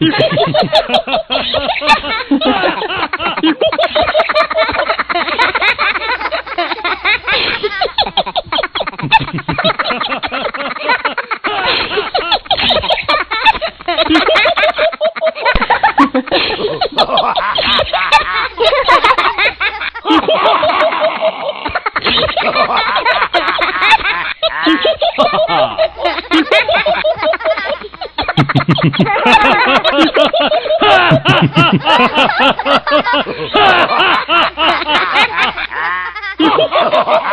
Ha ha ha ha!